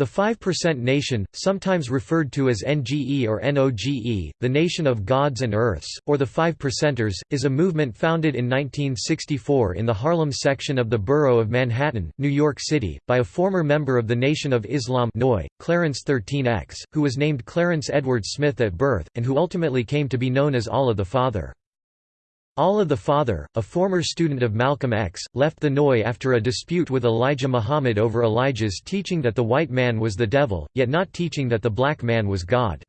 The 5% Nation, sometimes referred to as NGE or NOGE, the Nation of Gods and Earths, or the Five Percenters, is a movement founded in 1964 in the Harlem section of the borough of Manhattan, New York City, by a former member of the Nation of Islam Noi, Clarence 13X, who was named Clarence Edward Smith at birth, and who ultimately came to be known as Allah the Father. Allah the Father, a former student of Malcolm X, left the NOI after a dispute with Elijah Muhammad over Elijah's teaching that the white man was the devil, yet not teaching that the black man was God.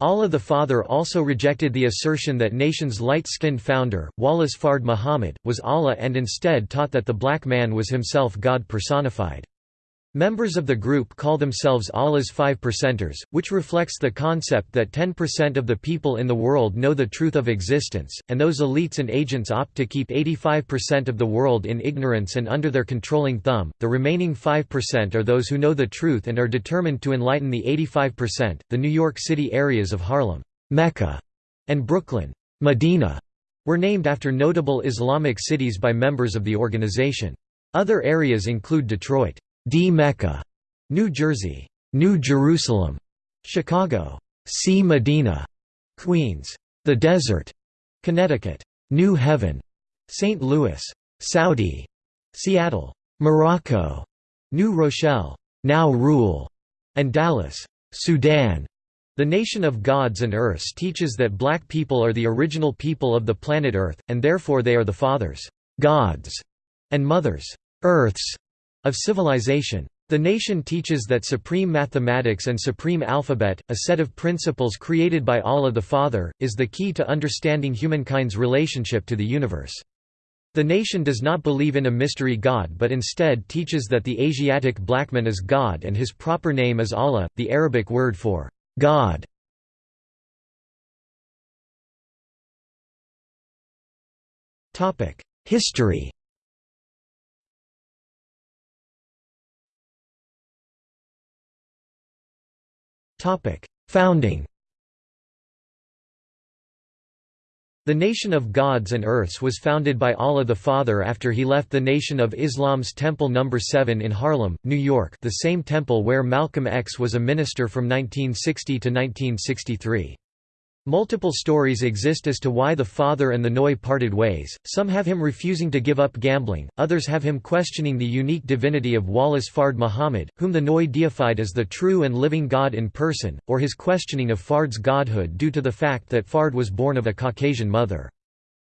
Allah the Father also rejected the assertion that nation's light-skinned founder, Wallace Fard Muhammad, was Allah and instead taught that the black man was himself God personified. Members of the group call themselves Allah's Five Percenters, which reflects the concept that 10% of the people in the world know the truth of existence, and those elites and agents opt to keep 85% of the world in ignorance and under their controlling thumb. The remaining 5% are those who know the truth and are determined to enlighten the 85%. The New York City areas of Harlem, Mecca, and Brooklyn, Medina, were named after notable Islamic cities by members of the organization. Other areas include Detroit. D. Mecca, New Jersey, New Jerusalem, Chicago, C. Medina, Queens, The Desert, Connecticut, New Heaven, St. Louis, Saudi, Seattle, Morocco, New Rochelle, Now Rule, and Dallas, Sudan. The Nation of Gods and Earths teaches that black people are the original people of the planet Earth, and therefore they are the fathers, gods, and mothers, earths, of civilization. The nation teaches that supreme mathematics and supreme alphabet, a set of principles created by Allah the Father, is the key to understanding humankind's relationship to the universe. The nation does not believe in a mystery God but instead teaches that the Asiatic blackman is God and his proper name is Allah, the Arabic word for God. History Founding The Nation of Gods and Earths was founded by Allah the Father after he left the Nation of Islam's Temple No. 7 in Harlem, New York the same temple where Malcolm X was a minister from 1960 to 1963. Multiple stories exist as to why the father and the Noi parted ways, some have him refusing to give up gambling, others have him questioning the unique divinity of Wallace Fard Muhammad, whom the Noi deified as the true and living God in person, or his questioning of Fard's godhood due to the fact that Fard was born of a Caucasian mother.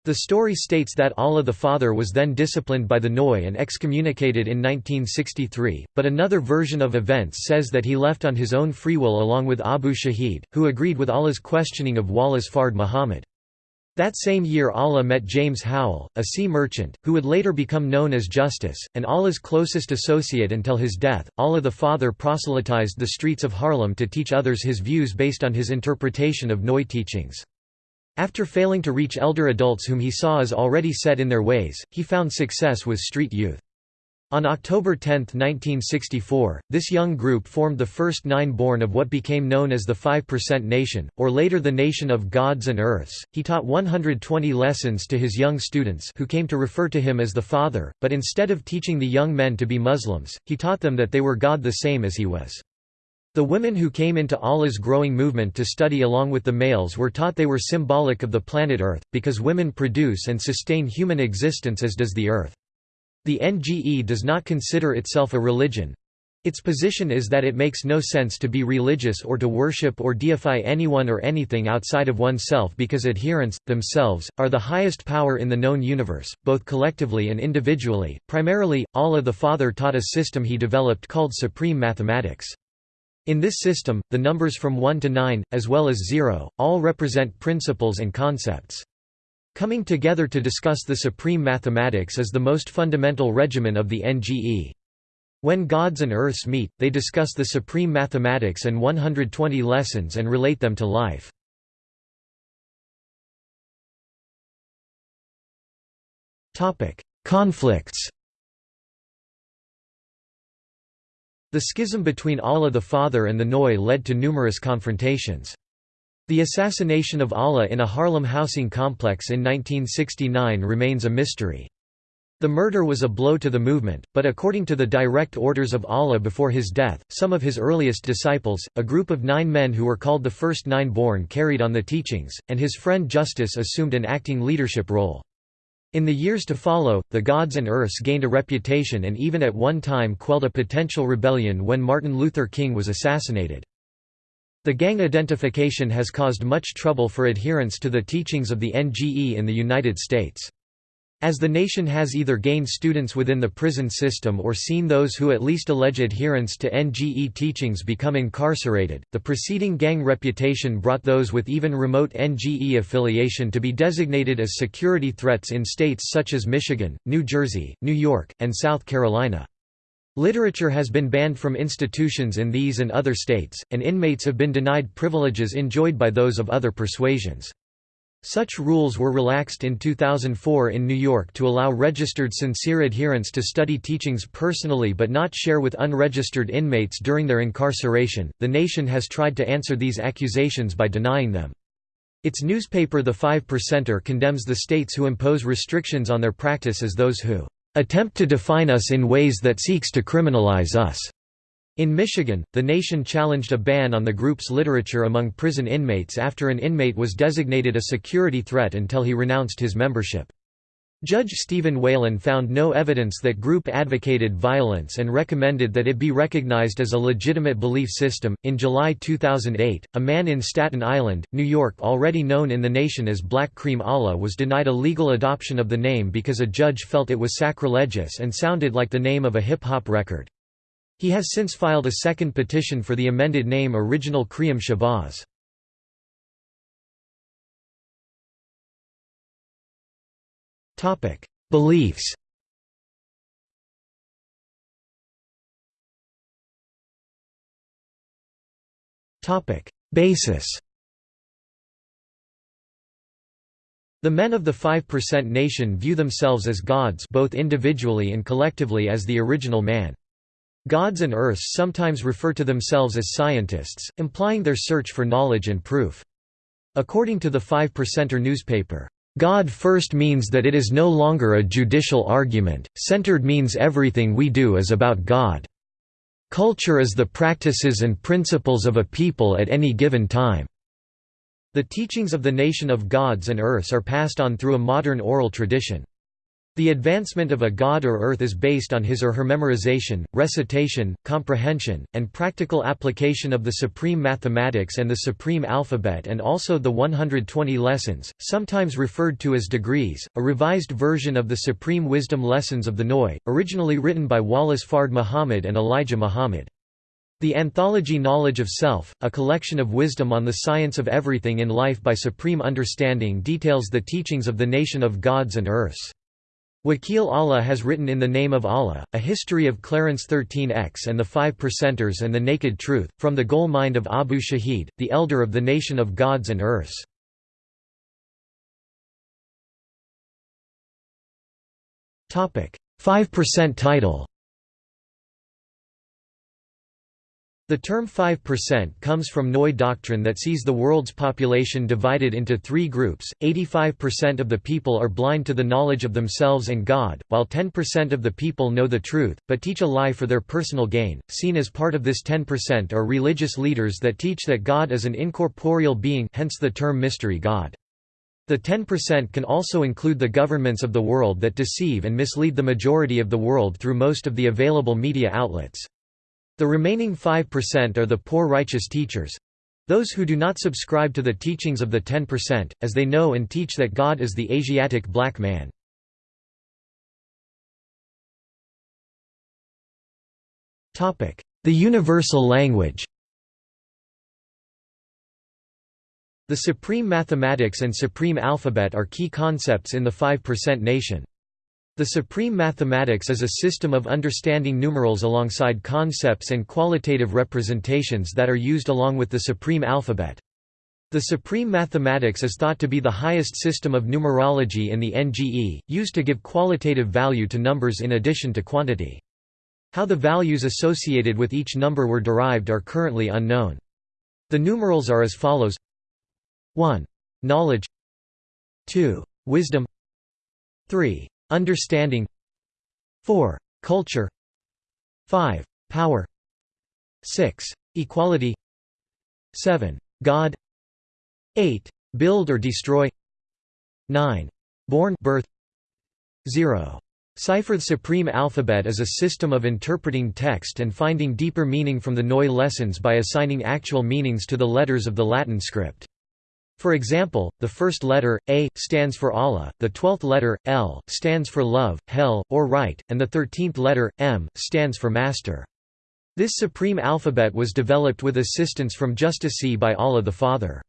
The story states that Allah the Father was then disciplined by the Noi and excommunicated in 1963, but another version of events says that he left on his own free will along with Abu Shahid, who agreed with Allah's questioning of Wallace Fard Muhammad. That same year Allah met James Howell, a sea merchant, who would later become known as Justice, and Allah's closest associate until his death. Allah the Father proselytized the streets of Harlem to teach others his views based on his interpretation of Noi teachings. After failing to reach elder adults whom he saw as already set in their ways, he found success with street youth. On October 10, 1964, this young group formed the first nine born of what became known as the 5% Nation, or later the Nation of Gods and Earths. He taught 120 lessons to his young students who came to refer to him as the Father, but instead of teaching the young men to be Muslims, he taught them that they were God the same as he was. The women who came into Allah's growing movement to study along with the males were taught they were symbolic of the planet Earth, because women produce and sustain human existence as does the Earth. The NGE does not consider itself a religion. Its position is that it makes no sense to be religious or to worship or deify anyone or anything outside of oneself because adherents, themselves, are the highest power in the known universe, both collectively and individually. Primarily, Allah the Father taught a system he developed called supreme mathematics. In this system, the numbers from 1 to 9, as well as 0, all represent principles and concepts. Coming together to discuss the supreme mathematics is the most fundamental regimen of the NGE. When gods and earths meet, they discuss the supreme mathematics and 120 lessons and relate them to life. Conflicts The schism between Allah the Father and the Noi led to numerous confrontations. The assassination of Allah in a Harlem housing complex in 1969 remains a mystery. The murder was a blow to the movement, but according to the direct orders of Allah before his death, some of his earliest disciples, a group of nine men who were called the first nine born carried on the teachings, and his friend Justice assumed an acting leadership role. In the years to follow, the Gods and Earths gained a reputation and even at one time quelled a potential rebellion when Martin Luther King was assassinated. The gang identification has caused much trouble for adherents to the teachings of the NGE in the United States. As the nation has either gained students within the prison system or seen those who at least allege adherence to NGE teachings become incarcerated, the preceding gang reputation brought those with even remote NGE affiliation to be designated as security threats in states such as Michigan, New Jersey, New York, and South Carolina. Literature has been banned from institutions in these and other states, and inmates have been denied privileges enjoyed by those of other persuasions. Such rules were relaxed in 2004 in New York to allow registered sincere adherents to study teachings personally but not share with unregistered inmates during their incarceration. The nation has tried to answer these accusations by denying them. Its newspaper The Five Percenter condemns the states who impose restrictions on their practice as those who attempt to define us in ways that seeks to criminalize us. In Michigan, the nation challenged a ban on the group's literature among prison inmates after an inmate was designated a security threat until he renounced his membership. Judge Stephen Whalen found no evidence that group advocated violence and recommended that it be recognized as a legitimate belief system. In July 2008, a man in Staten Island, New York, already known in the nation as Black Cream Allah, was denied a legal adoption of the name because a judge felt it was sacrilegious and sounded like the name of a hip hop record. He has since filed a second petition for the amended name Original Kriam Shabazz. Beliefs Basis The men of the 5% nation view themselves as gods both individually and collectively as the original man. Gods and earths sometimes refer to themselves as scientists, implying their search for knowledge and proof. According to the Five Percenter newspaper, God first means that it is no longer a judicial argument, centered means everything we do is about God. Culture is the practices and principles of a people at any given time. The teachings of the nation of gods and earths are passed on through a modern oral tradition. The advancement of a god or earth is based on his or her memorization, recitation, comprehension, and practical application of the supreme mathematics and the supreme alphabet and also the 120 lessons, sometimes referred to as degrees, a revised version of the supreme wisdom lessons of the Noi, originally written by Wallace Fard Muhammad and Elijah Muhammad. The anthology Knowledge of Self, a collection of wisdom on the science of everything in life by supreme understanding details the teachings of the nation of gods and earths. Wakeel Allah has written In the Name of Allah, A History of Clarence 13X and the Five Percenters and the Naked Truth, from the Goal Mind of Abu Shahid, the elder of the nation of gods and earths. Five Percent title The term 5% comes from Noy doctrine that sees the world's population divided into three groups, 85% of the people are blind to the knowledge of themselves and God, while 10% of the people know the truth, but teach a lie for their personal gain. Seen as part of this 10% are religious leaders that teach that God is an incorporeal being hence the term mystery God. The 10% can also include the governments of the world that deceive and mislead the majority of the world through most of the available media outlets. The remaining 5% are the poor righteous teachers—those who do not subscribe to the teachings of the 10%, as they know and teach that God is the Asiatic black man. The universal language The supreme mathematics and supreme alphabet are key concepts in the 5% nation. The supreme mathematics is a system of understanding numerals alongside concepts and qualitative representations that are used along with the supreme alphabet. The supreme mathematics is thought to be the highest system of numerology in the NGE, used to give qualitative value to numbers in addition to quantity. How the values associated with each number were derived are currently unknown. The numerals are as follows 1. Knowledge 2. Wisdom 3. Understanding 4. Culture 5. Power 6. Equality 7. God 8. Build or destroy 9. Born birth 0. Cipher The supreme alphabet is a system of interpreting text and finding deeper meaning from the Noi lessons by assigning actual meanings to the letters of the Latin script. For example, the first letter, A, stands for Allah, the twelfth letter, L, stands for love, hell, or right, and the thirteenth letter, M, stands for master. This supreme alphabet was developed with assistance from Justice by Allah the Father.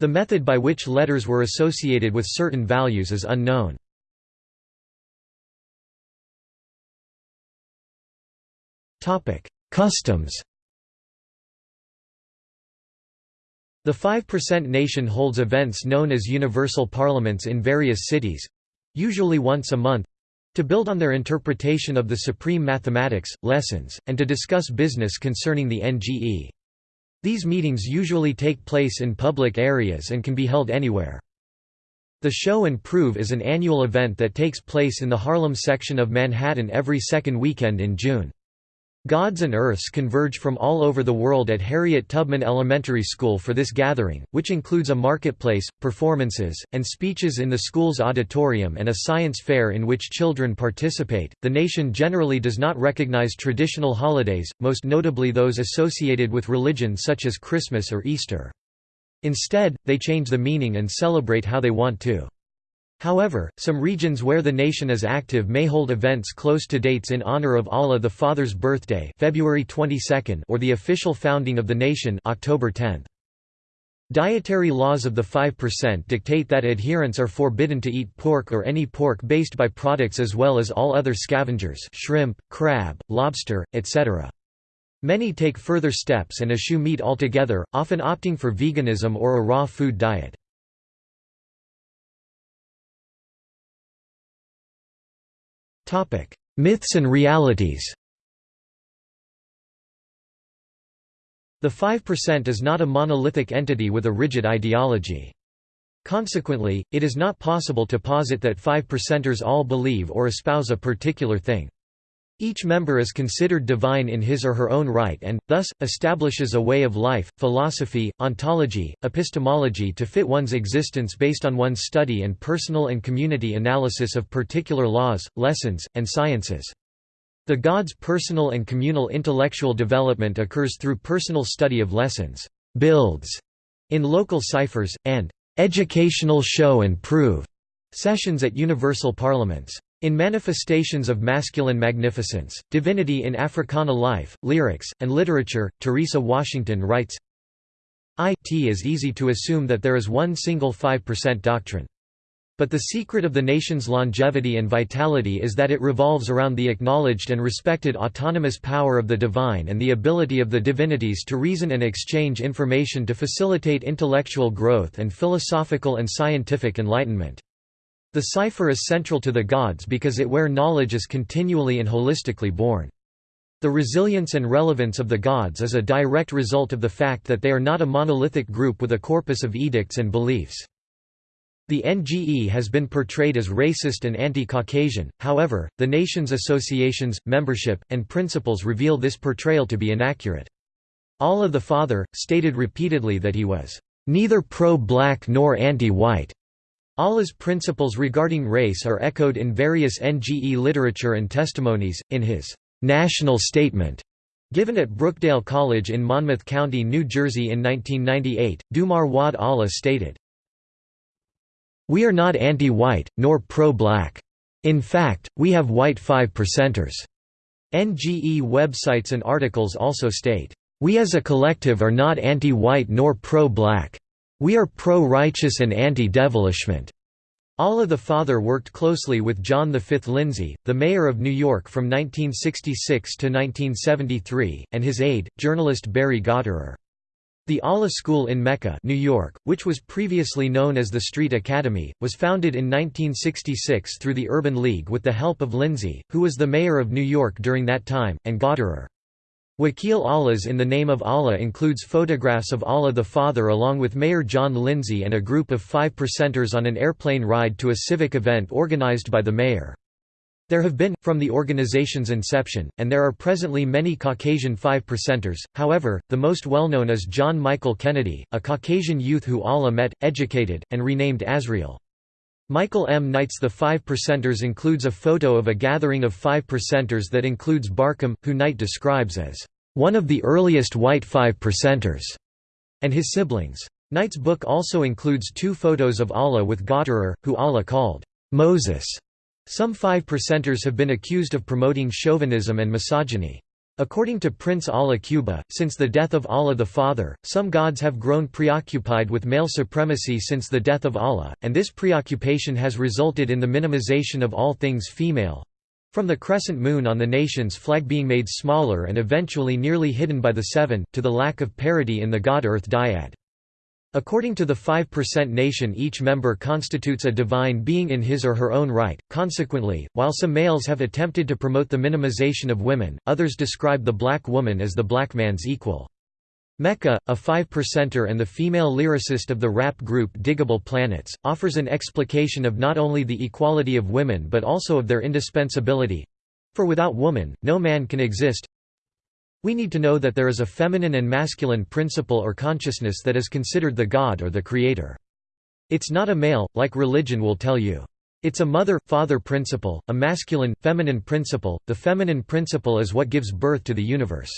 The method by which letters were associated with certain values is unknown. Customs The 5% nation holds events known as universal parliaments in various cities—usually once a month—to build on their interpretation of the supreme mathematics, lessons, and to discuss business concerning the NGE. These meetings usually take place in public areas and can be held anywhere. The Show and Prove is an annual event that takes place in the Harlem section of Manhattan every second weekend in June. Gods and Earths converge from all over the world at Harriet Tubman Elementary School for this gathering, which includes a marketplace, performances, and speeches in the school's auditorium and a science fair in which children participate. The nation generally does not recognize traditional holidays, most notably those associated with religion such as Christmas or Easter. Instead, they change the meaning and celebrate how they want to. However, some regions where the nation is active may hold events close to dates in honor of Allah the Father's birthday February 22 or the official founding of the nation October 10. Dietary laws of the 5% dictate that adherents are forbidden to eat pork or any pork-based byproducts as well as all other scavengers shrimp, crab, lobster, etc. Many take further steps and eschew meat altogether, often opting for veganism or a raw food diet. Myths and realities The 5% is not a monolithic entity with a rigid ideology. Consequently, it is not possible to posit that 5%ers all believe or espouse a particular thing. Each member is considered divine in his or her own right and, thus, establishes a way of life, philosophy, ontology, epistemology to fit one's existence based on one's study and personal and community analysis of particular laws, lessons, and sciences. The God's personal and communal intellectual development occurs through personal study of lessons, builds, in local ciphers, and educational show and prove sessions at universal parliaments. In manifestations of masculine magnificence, divinity in Africana life, lyrics, and literature, Teresa Washington writes, It is easy to assume that there is one single 5% doctrine. But the secret of the nation's longevity and vitality is that it revolves around the acknowledged and respected autonomous power of the divine and the ability of the divinities to reason and exchange information to facilitate intellectual growth and philosophical and scientific enlightenment. The cipher is central to the gods because it where knowledge is continually and holistically born. The resilience and relevance of the gods is a direct result of the fact that they are not a monolithic group with a corpus of edicts and beliefs. The NGE has been portrayed as racist and anti-Caucasian, however, the nation's associations, membership, and principles reveal this portrayal to be inaccurate. Allah the Father, stated repeatedly that he was, "...neither pro-black nor anti-white." Allah's principles regarding race are echoed in various NGE literature and testimonies. In his national statement given at Brookdale College in Monmouth County, New Jersey in 1998, Dumar Wad Allah stated, We are not anti-white, nor pro-black. In fact, we have white 5%ers. NGE websites and articles also state, We as a collective are not anti-white nor pro-black. We are pro-righteous and anti-devilishment. Allah the Father worked closely with John V. Lindsay, the mayor of New York from 1966 to 1973, and his aide, journalist Barry Gottehrer. The Allah School in Mecca, New York, which was previously known as the Street Academy, was founded in 1966 through the Urban League with the help of Lindsay, who was the mayor of New York during that time, and Gottehrer. Wakeel Allahs in the Name of Allah includes photographs of Allah the Father along with Mayor John Lindsay and a group of five percenters on an airplane ride to a civic event organized by the mayor. There have been, from the organization's inception, and there are presently many Caucasian Five Percenters, however, the most well-known is John Michael Kennedy, a Caucasian youth who Allah met, educated, and renamed Azriel. Michael M. Knight's The Five Percenters includes a photo of a gathering of Five Percenters that includes Barkham, who Knight describes as, "...one of the earliest white Five Percenters", and his siblings. Knight's book also includes two photos of Allah with Gottehrer, who Allah called, "...Moses". Some Five Percenters have been accused of promoting chauvinism and misogyny. According to Prince Allah Cuba, since the death of Allah the Father, some gods have grown preoccupied with male supremacy since the death of Allah, and this preoccupation has resulted in the minimization of all things female—from the crescent moon on the nation's flag being made smaller and eventually nearly hidden by the seven, to the lack of parity in the God-Earth dyad. According to the 5% nation each member constitutes a divine being in his or her own right, consequently, while some males have attempted to promote the minimization of women, others describe the black woman as the black man's equal. Mecca, a 5%er and the female lyricist of the rap group Digable Planets, offers an explication of not only the equality of women but also of their indispensability—for without woman, no man can exist, we need to know that there is a feminine and masculine principle or consciousness that is considered the God or the Creator. It's not a male, like religion will tell you. It's a mother-father principle, a masculine, feminine principle, the feminine principle is what gives birth to the universe.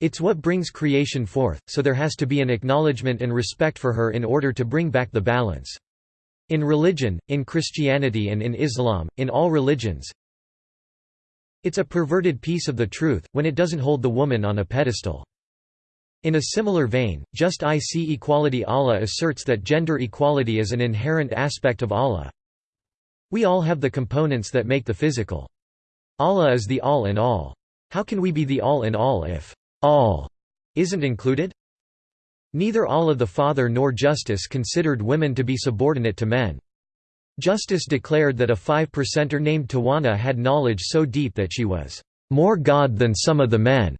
It's what brings creation forth, so there has to be an acknowledgement and respect for her in order to bring back the balance. In religion, in Christianity and in Islam, in all religions, it's a perverted piece of the truth, when it doesn't hold the woman on a pedestal. In a similar vein, Just I See Equality Allah asserts that gender equality is an inherent aspect of Allah. We all have the components that make the physical. Allah is the all in all. How can we be the all in all if all isn't included? Neither Allah the Father nor Justice considered women to be subordinate to men. Justice declared that a five-percenter named Tawana had knowledge so deep that she was more God than some of the men.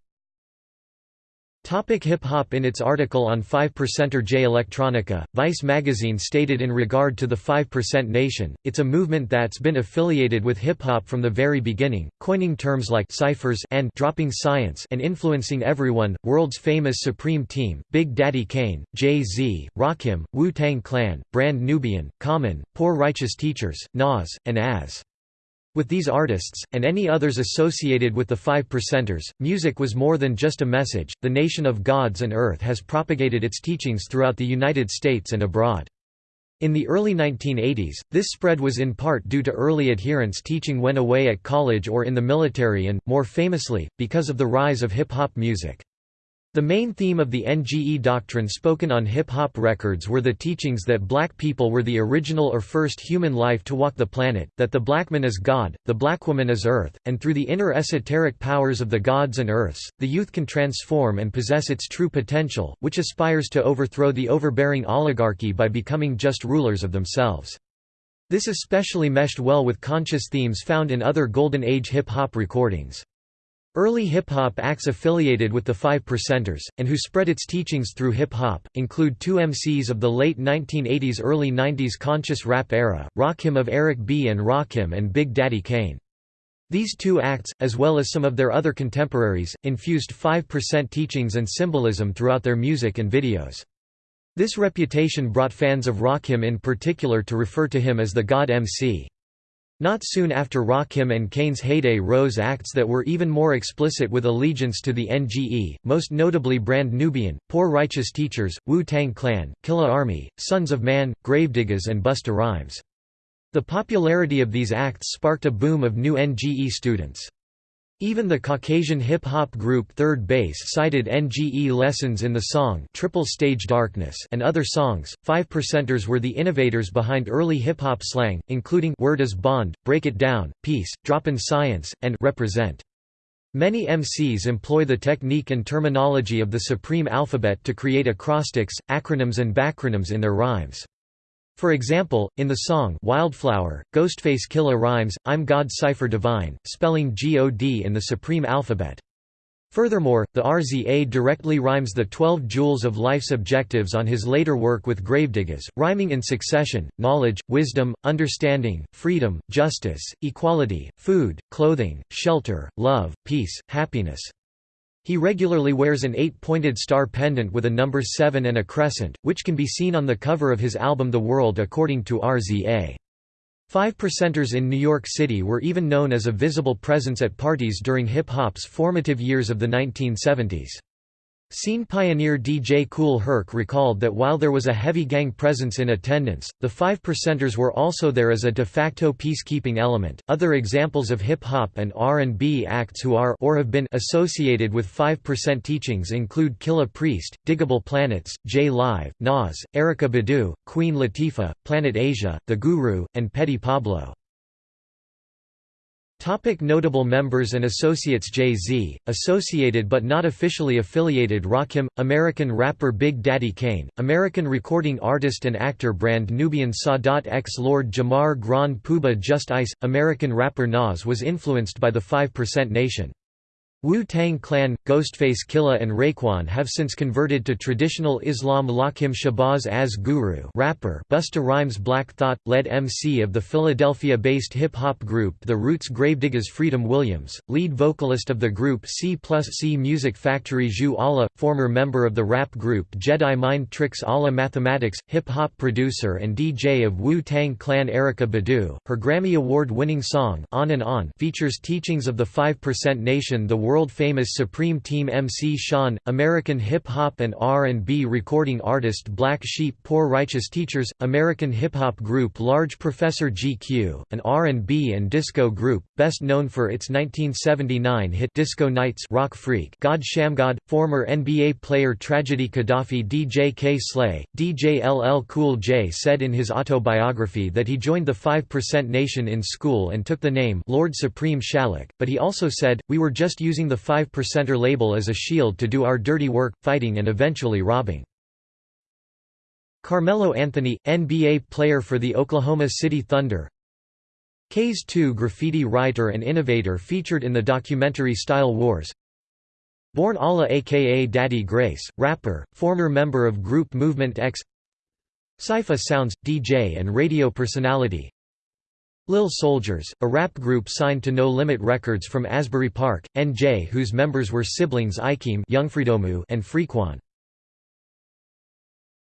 Hip hop In its article on 5%er Jay Electronica, Vice magazine stated in regard to the 5% Nation, it's a movement that's been affiliated with hip hop from the very beginning, coining terms like ciphers and dropping science and influencing everyone, world's famous Supreme Team, Big Daddy Kane, Jay-Z, Rakim, Wu-Tang Clan, Brand Nubian, Common, Poor Righteous Teachers, Nas, and Az. With these artists, and any others associated with the Five Percenters, music was more than just a message. The Nation of Gods and Earth has propagated its teachings throughout the United States and abroad. In the early 1980s, this spread was in part due to early adherents teaching when away at college or in the military and, more famously, because of the rise of hip-hop music. The main theme of the NGE doctrine spoken on hip-hop records were the teachings that black people were the original or first human life to walk the planet, that the black man is God, the black woman is earth, and through the inner esoteric powers of the gods and earths, the youth can transform and possess its true potential, which aspires to overthrow the overbearing oligarchy by becoming just rulers of themselves. This especially meshed well with conscious themes found in other Golden Age hip-hop recordings. Early hip-hop acts affiliated with the Five Percenters, and who spread its teachings through hip-hop, include two MCs of the late 1980s early 90s conscious rap era, Rakim of Eric B. and Rakim and Big Daddy Kane. These two acts, as well as some of their other contemporaries, infused 5% teachings and symbolism throughout their music and videos. This reputation brought fans of Rakim in particular to refer to him as the God MC. Not soon after Rakim and Kane's heyday rose acts that were even more explicit with allegiance to the NGE, most notably Brand Nubian, Poor Righteous Teachers, Wu-Tang Clan, Killarmy, Sons of Man, Gravediggaz and Busta Rhymes. The popularity of these acts sparked a boom of new NGE students. Even the Caucasian hip-hop group 3rd Bass cited NGE lessons in the song Triple Stage Darkness and other songs. Five Percenters were the innovators behind early hip-hop slang, including Word is Bond, Break It Down, Peace, Droppin' Science, and Represent. Many MCs employ the technique and terminology of the supreme alphabet to create acrostics, acronyms and backronyms in their rhymes. For example, in the song Wildflower, Ghostface Killah rhymes, I'm God Cypher Divine, spelling God in the supreme alphabet. Furthermore, the RZA directly rhymes the 12 jewels of life's objectives on his later work with Gravediggaz, rhyming in succession, knowledge, wisdom, understanding, freedom, justice, equality, food, clothing, shelter, love, peace, happiness. He regularly wears an eight-pointed star pendant with a number 7 and a crescent, which can be seen on the cover of his album The World According to RZA. Five Percenters in New York City were even known as a visible presence at parties during hip-hop's formative years of the 1970s. Scene pioneer DJ Kool Herc recalled that while there was a heavy gang presence in attendance, the Five Percenters were also there as a de facto peacekeeping element. Other examples of hip hop and R&B acts who are or have been associated with 5% teachings include Killah Priest, Digable Planets, J Live, Nas, Erykah Badu, Queen Latifah, Planet Asia, The Guru, and Petey Pablo. Topic notable members and associates Jay-Z, associated but not officially affiliated Rakim, American rapper Big Daddy Kane, American recording artist and actor brand Nubian Sadat X Lord Jamar Grand Puba Just Ice, American rapper Nas was influenced by the 5% Nation. Wu-Tang Clan, Ghostface Killah and Raekwon have since converted to traditional Islam Lakim Shabazz as Guru rapper Busta Rhymes Black Thought, lead MC of the Philadelphia-based hip-hop group The Roots Gravediggaz Freedom Williams, lead vocalist of the group C plus C Music Factory Jus Allah, former member of the rap group Jedi Mind Tricks Allah Mathematics, hip-hop producer and DJ of Wu-Tang Clan Erykah Badu, her Grammy Award-winning song On and On features teachings of the 5% Nation the world-famous Supreme Team MC Shan, American hip-hop and R&B recording artist Black Sheep Poor Righteous Teachers, American hip-hop group Large Professor GQ, an R&B and disco group, best known for its 1979 hit Disco Nights Rock Freak God Shammgod, former NBA player Tragedy Khadafi DJ Kay Slay, DJ LL Cool J said in his autobiography that he joined the 5% Nation in school and took the name Lord Supreme Shalak, but he also said, we were just using using the 5%er label as a shield to do our dirty work, fighting and eventually robbing. Carmelo Anthony, NBA player for the Oklahoma City Thunder. Kase 2 graffiti writer and innovator featured in the documentary Style Wars. Born Allah aka Daddy Grace, rapper, former member of group Movement X. Cipha Sounds, DJ and radio personality Lil Soldiers, a rap group signed to No Limit Records from Asbury Park, NJ whose members were siblings Ikeem and Freekwon.